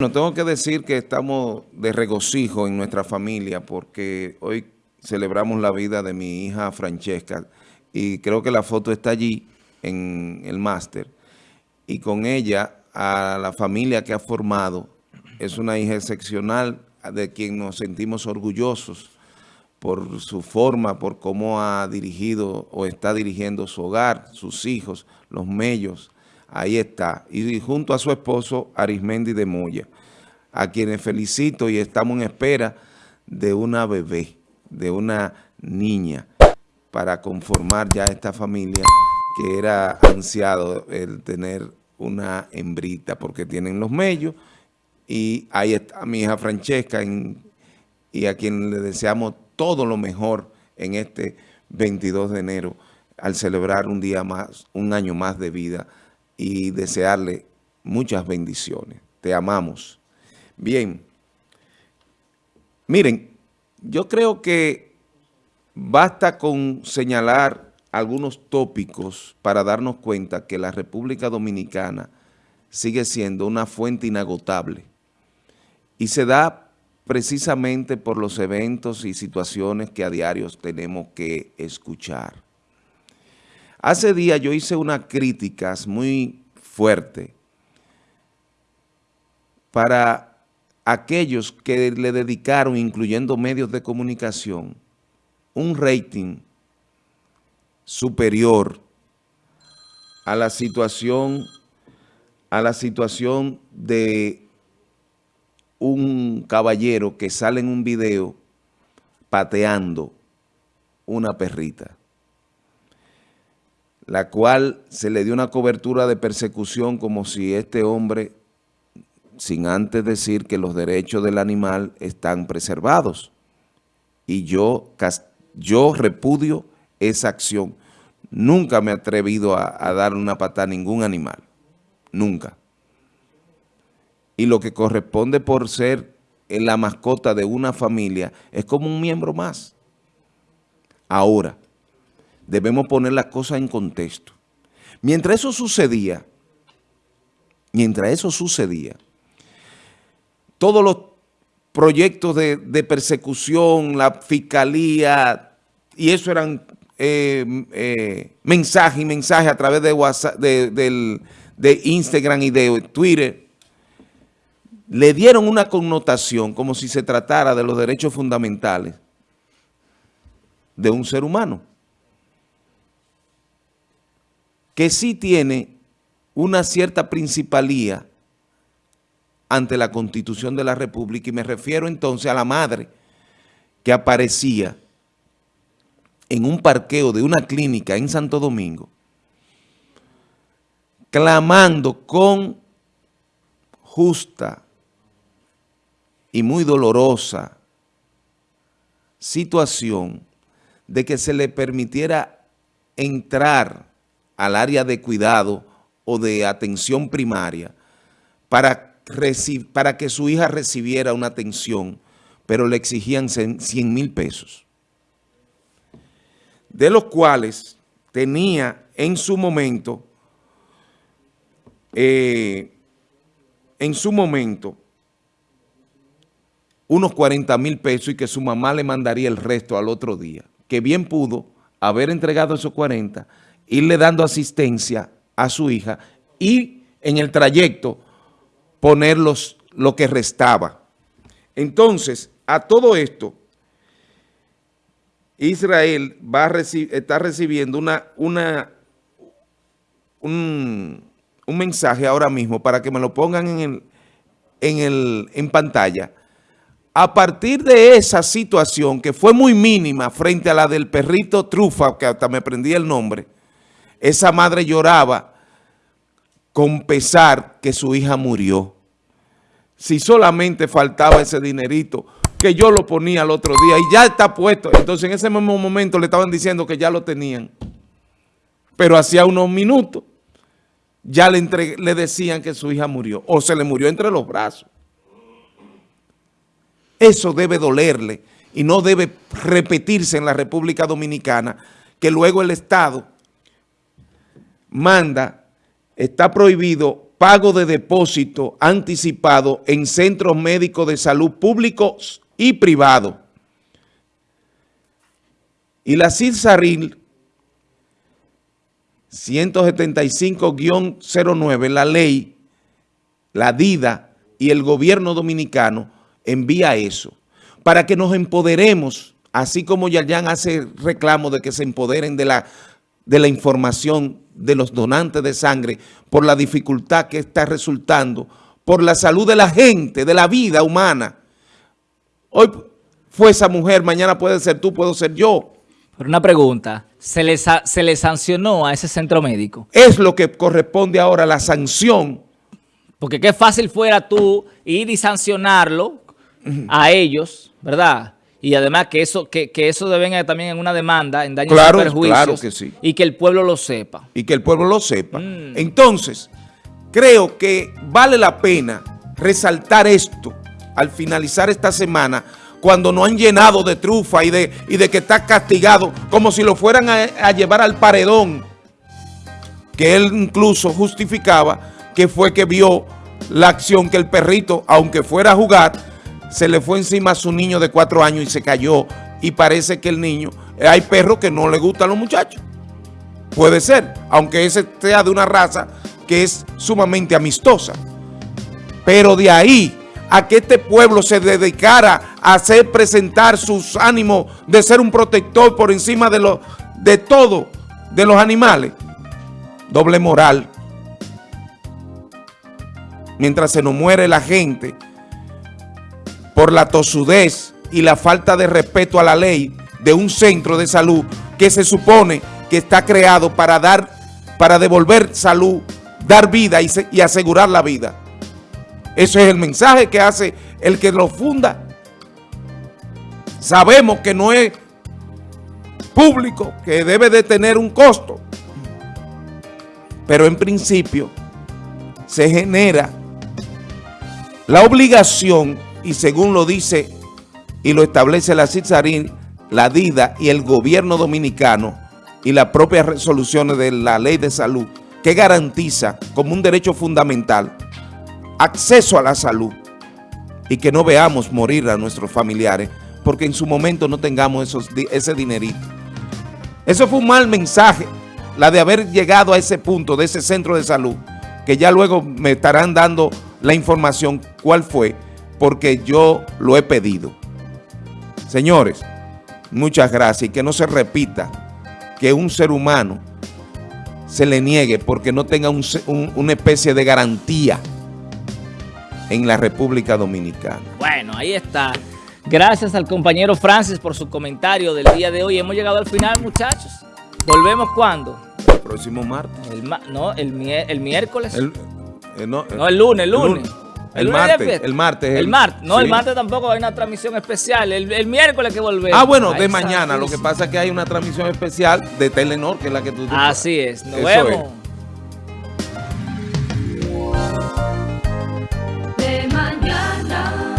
Bueno, tengo que decir que estamos de regocijo en nuestra familia porque hoy celebramos la vida de mi hija Francesca y creo que la foto está allí en el máster. Y con ella a la familia que ha formado es una hija excepcional de quien nos sentimos orgullosos por su forma, por cómo ha dirigido o está dirigiendo su hogar, sus hijos, los mellos, Ahí está. Y junto a su esposo, Arismendi de Moya, a quienes felicito y estamos en espera de una bebé, de una niña, para conformar ya esta familia que era ansiado el tener una hembrita, porque tienen los mellos, y ahí está mi hija Francesca, y a quien le deseamos todo lo mejor en este 22 de enero, al celebrar un día más, un año más de vida y desearle muchas bendiciones. Te amamos. Bien, miren, yo creo que basta con señalar algunos tópicos para darnos cuenta que la República Dominicana sigue siendo una fuente inagotable y se da precisamente por los eventos y situaciones que a diario tenemos que escuchar. Hace días yo hice unas críticas muy fuertes para aquellos que le dedicaron, incluyendo medios de comunicación, un rating superior a la situación, a la situación de un caballero que sale en un video pateando una perrita la cual se le dio una cobertura de persecución como si este hombre, sin antes decir que los derechos del animal están preservados. Y yo, yo repudio esa acción. Nunca me he atrevido a, dar una patada a ningún animal. Nunca. Y lo que corresponde por ser la mascota de una familia es como un miembro más. Ahora, debemos poner las cosas en contexto. Mientras eso sucedía, mientras eso sucedía, todos los proyectos de, persecución, la fiscalía, y eso eran eh, eh, mensajes y mensajes a través de, WhatsApp, de Instagram y de Twitter, le dieron una connotación como si se tratara de los derechos fundamentales de un ser humano que sí tiene una cierta principalía ante la Constitución de la República y me refiero entonces a la madre que aparecía en un parqueo de una clínica en Santo Domingo clamando con justa y muy dolorosa situación de que se le permitiera entrar al área de cuidado o de atención primaria para, que su hija recibiera una atención, pero le exigían 100 mil pesos, de los cuales tenía en su momento, eh, en su momento, unos 40 mil pesos y que su mamá le mandaría el resto al otro día, que bien pudo haber entregado esos 40 irle dando asistencia a su hija y en el trayecto poner lo que restaba. Entonces, a todo esto, Israel va está recibiendo una, una, un, mensaje ahora mismo para que me lo pongan en, el, en, el, en pantalla. A partir de esa situación que fue muy mínima frente a la del perrito Trufa, que hasta me prendí el nombre, esa madre lloraba con pesar que su hija murió. Si solamente faltaba ese dinerito, que yo lo ponía el otro día y ya está puesto. Entonces en ese mismo momento le estaban diciendo que ya lo tenían. Pero hacía unos minutos ya le, le decían que su hija murió o se le murió entre los brazos. Eso debe dolerle y no debe repetirse en la República Dominicana que luego el Estado manda, está prohibido pago de depósito anticipado en centros médicos de salud públicos y privados. Y la CIRSARIL 175-09, la ley, la DIDA y el gobierno dominicano envía eso para que nos empoderemos, así como Yayan hace reclamo de que se empoderen de la, de la información de los donantes de sangre por la dificultad que está resultando, por la salud de la gente, de la vida humana. Hoy fue esa mujer, mañana puede ser tú, puedo ser yo. Pero una pregunta, ¿se le, ¿se le sancionó a ese centro médico? Es lo que corresponde ahora, la sanción. Porque qué fácil fuera tú ir y sancionarlo a ellos, ¿verdad? Y además que eso que, que eso deben también en una demanda, en daños claro, y perjuicios. Claro que sí. Y que el pueblo lo sepa. Y que el pueblo lo sepa. Mm. Entonces, creo que vale la pena resaltar esto al finalizar esta semana cuando no han llenado de trufa y de, y de que está castigado, como si lo fueran a, a llevar al paredón, que él incluso justificaba que fue que vio la acción que el perrito, aunque fuera a jugar, se le fue encima a su niño de cuatro años y se cayó y parece que el niño, hay perros que no le gustan a los muchachos. Puede ser, aunque ese sea de una raza que es sumamente amistosa. Pero de ahí a que este pueblo se dedicara a hacer presentar sus ánimos de ser un protector por encima de, lo, de todo, de los animales. Doble moral. Mientras se nos muere la gente por la tosudez y la falta de respeto a la ley de un centro de salud que se supone que está creado para dar, para devolver salud, dar vida y, asegurar la vida. Eso es el mensaje que hace el que lo funda. Sabemos que no es público, que debe de tener un costo. Pero en principio se genera la obligación, y según lo dice y lo establece la CITSARIN, la DIDA y el gobierno dominicano y las propias resoluciones de la ley de salud, que garantiza como un derecho fundamental acceso a la salud y que no veamos morir a nuestros familiares porque en su momento no tengamos esos, ese dinerito. Eso fue un mal mensaje, la de haber llegado a ese punto de ese centro de salud, que ya luego me estarán dando la información cuál fue, porque yo lo he pedido. Señores, muchas gracias y que no se repita que un ser humano se le niegue porque no tenga un, un, una especie de garantía en la República Dominicana. Bueno, ahí está. Gracias al compañero Francis por su comentario del día de hoy. Hemos llegado al final, muchachos. ¿Volvemos cuándo? El próximo martes. El no, el, el miércoles. El, eh, no, no, el lunes, el lunes. El, el, martes, el martes. El, martes. No, sí. el martes tampoco hay una transmisión especial. El, miércoles que volvemos. Ah, bueno, de mañana. Lo que pasa es que hay una transmisión especial de Telenor, que es la que tú... Así es. Nos Eso vemos. Es.